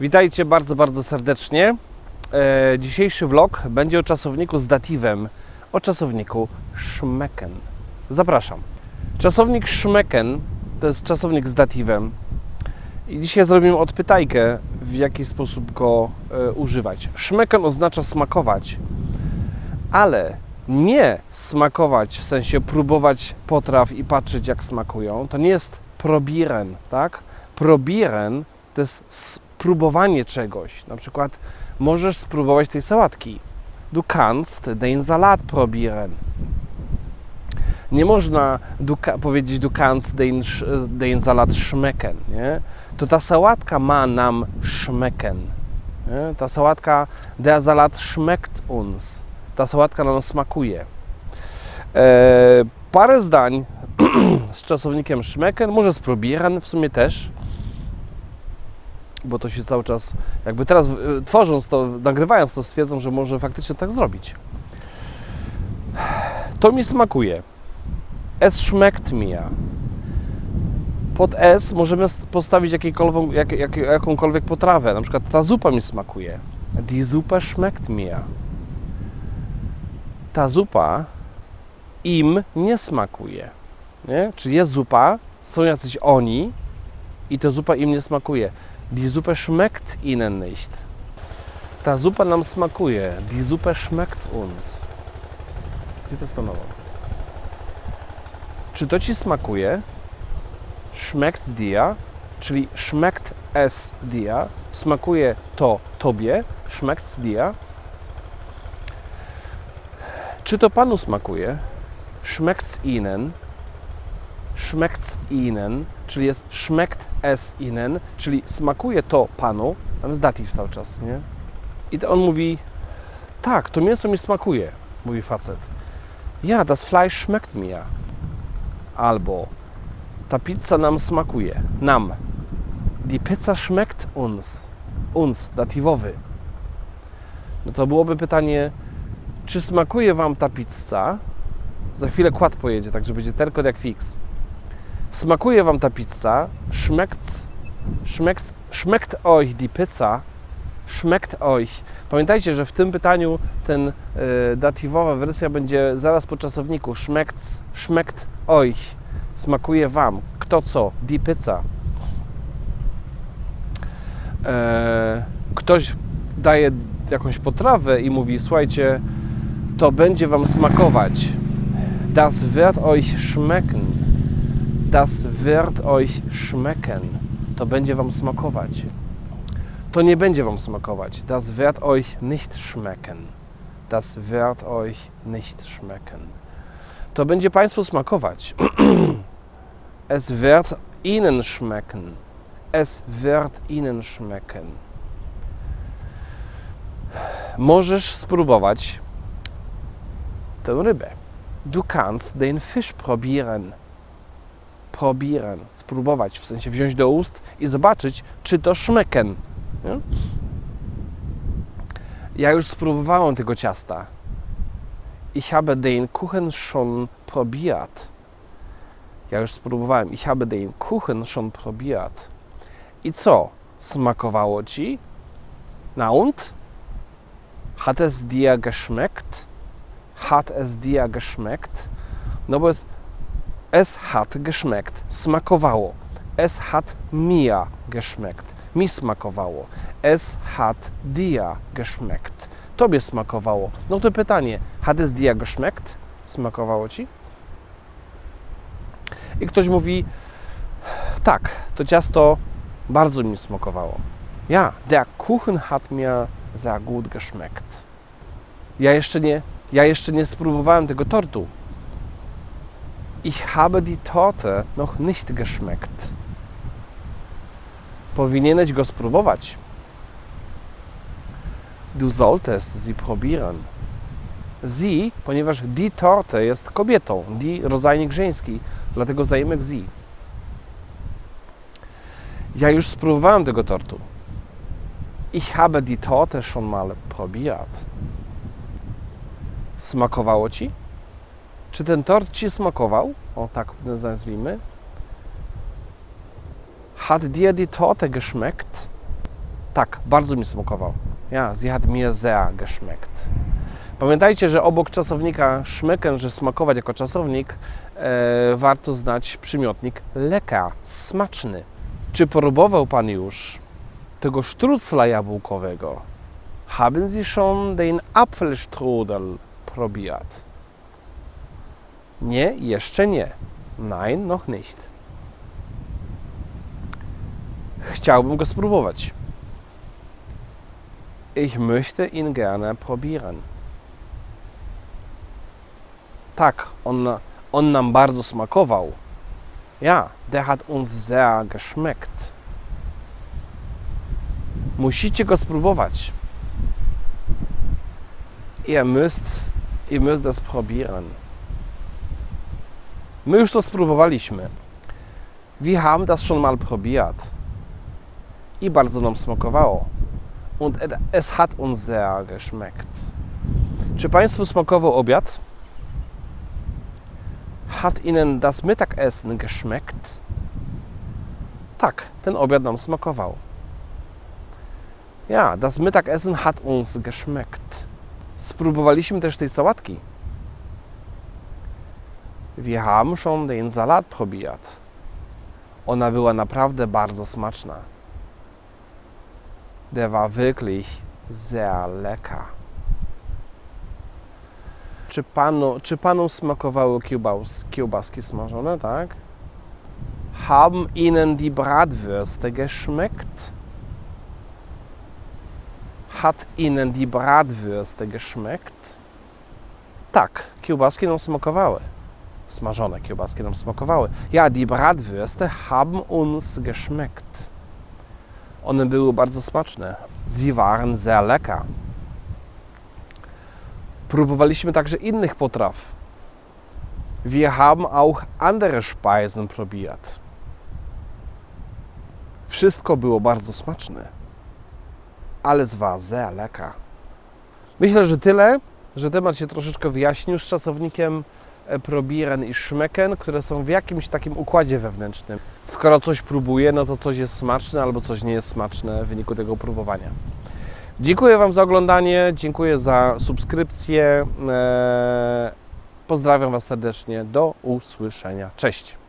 Witajcie bardzo, bardzo serdecznie. E, dzisiejszy vlog będzie o czasowniku z datywem, o czasowniku szmeken. Zapraszam. Czasownik szmeken to jest czasownik z datywem. I dzisiaj zrobimy odpytajkę, w jaki sposób go e, używać. Szmeken oznacza smakować, ale nie smakować w sensie próbować potraw i patrzeć jak smakują. To nie jest probieren, tak? Probieren to jest spróbowanie czegoś. Na przykład możesz spróbować tej sałatki. Du kannst den Salat probieren. Nie można du, powiedzieć du kannst den, den Salat schmecken. Nie? To ta sałatka ma nam schmecken. Nie? Ta sałatka, der Salat schmeckt uns. Ta sałatka nam smakuje. E, parę zdań z czasownikiem schmecken, może z probieren w sumie też bo to się cały czas, jakby teraz y, tworząc to, nagrywając to, stwierdzam, że może faktycznie tak zrobić. To mi smakuje. Es schmeckt mir. Pod S możemy st- postawić jakiejkolwiek, jak, jak, jakąkolwiek potrawę. Na przykład ta zupa mi smakuje. Die Suppe schmeckt mir. Ta zupa im nie smakuje. Nie? Czy jest zupa, są jacyś oni i ta zupa im nie smakuje. Die Suppe schmeckt ihnen nicht. Ta zupa nam smakuje. Die Suppe schmeckt uns. Gdzie to stanęło? Czy to ci smakuje? Schmeckt dir, czyli schmeckt es dir. Smakuje to tobie. Schmeckt dir. Czy to panu smakuje? Schmeckt ihnen. Schmeckt ihnen, czyli jest schmeckt es ihnen, czyli smakuje to panu, tam jest datyw cały czas, nie? I to on mówi, tak, to mięso mi smakuje, mówi facet. Ja, das Fleisch schmeckt mir. Albo, ta pizza nam smakuje, nam. Die Pizza schmeckt uns. Uns, datywowy. No to byłoby pytanie, czy smakuje Wam ta pizza? Za chwilę kład pojedzie, także będzie terkot jak fix. Smakuje Wam ta pizza? Schmeckt, schmeckt, schmeckt euch die Pizza? Schmeckt euch. Pamiętajcie, że w tym pytaniu ten y, datywowa wersja będzie zaraz po czasowniku. Schmeckt, schmeckt euch. Smakuje Wam. Kto co? Die Pizza. E, ktoś daje jakąś potrawę i mówi, słuchajcie, to będzie Wam smakować. Das wird euch schmecken. Das wird euch schmecken. To będzie Wam smakować. To nie będzie Wam smakować. Das wird euch nicht schmecken. Das wird euch nicht schmecken. To będzie Państwu smakować. es wird Ihnen schmecken. Es wird Ihnen schmecken. Możesz spróbować tę rybę. Du kannst den Fisch probieren probieren, spróbować, w sensie wziąć do ust i zobaczyć, czy to szmeken. Nie? Ja już spróbowałem tego ciasta. Ich habe den Kuchen schon probiert. Ja już spróbowałem. Ich habe den Kuchen schon probiert. I co? Smakowało ci? Na und? Hat es dir geschmeckt? Hat es dir geschmeckt? No bo jest Es hat geschmeckt. Smakowało. Es hat mir geschmeckt. Mi smakowało. Es hat dir geschmeckt. Tobie smakowało. No to pytanie. Hat es dir geschmeckt? Smakowało ci? I ktoś mówi, tak, to ciasto bardzo mi smakowało. Ja, der Kuchen hat mir sehr gut geschmeckt. Ja jeszcze nie, ja jeszcze nie spróbowałem tego tortu. Ich habe die Torte noch nicht geschmeckt. Powinieneś go spróbować. Du solltest sie probieren. Sie, ponieważ die Torte jest kobietą, die rodzajnik żeński, dlatego zaimek sie. Ja już spróbowałem tego tortu. Ich habe die Torte schon mal probiert. Smakowało ci? Czy ten tort Ci smakował? O tak nazwijmy. Hat dir die Torte geschmeckt? Tak, bardzo mi smakował. Ja, sie hat mir sehr geschmeckt. Pamiętajcie, że obok czasownika schmecken, że smakować jako czasownik, e, warto znać przymiotnik lecker, smaczny. Czy próbował Pan już tego sztrucla jabłkowego? Haben Sie schon den Apfelstrudel probiert? Nie, jeszcze nie. Nein, noch nicht. Chciałbym go spróbować. Ich möchte ihn gerne probieren. Tak, on, on nam bardzo smakował. Ja, der hat uns sehr geschmeckt. Musicie go spróbować. Ihr müsst, ihr müsst das probieren. My już to spróbowaliśmy. Wir haben das schon mal probiert. I bardzo nam smakowało. Und es hat uns sehr geschmeckt. Czy Państwu smakował obiad? Hat Ihnen das Mittagessen geschmeckt? Tak, ten obiad nam smakował. Ja, das Mittagessen hat uns geschmeckt. Spróbowaliśmy też tej sałatki. Wir haben schon den Salat probiert. Ona była naprawdę bardzo smaczna. Der war wirklich sehr lecker. Czy panu, czy panu smakowały kiełbas, kiełbaski smażone, tak? Haben Ihnen die Bratwürste geschmeckt? Hat Ihnen die Bratwürste geschmeckt? Tak, kiełbaski nam smakowały. Smażone kiełbaski nam smakowały. Ja, die Bratwürste haben uns geschmeckt. One były bardzo smaczne. Sie waren sehr lecker. Próbowaliśmy także innych potraw. Wir haben auch andere Speisen probiert. Wszystko było bardzo smaczne. Alles war sehr lecker. Myślę, że tyle, że temat się troszeczkę wyjaśnił z czasownikiem probieren i schmecken, które są w jakimś takim układzie wewnętrznym. Skoro coś próbuję, no to coś jest smaczne albo coś nie jest smaczne w wyniku tego próbowania. Dziękuję Wam za oglądanie, dziękuję za subskrypcję. e, Pozdrawiam Was serdecznie. Do usłyszenia. Cześć.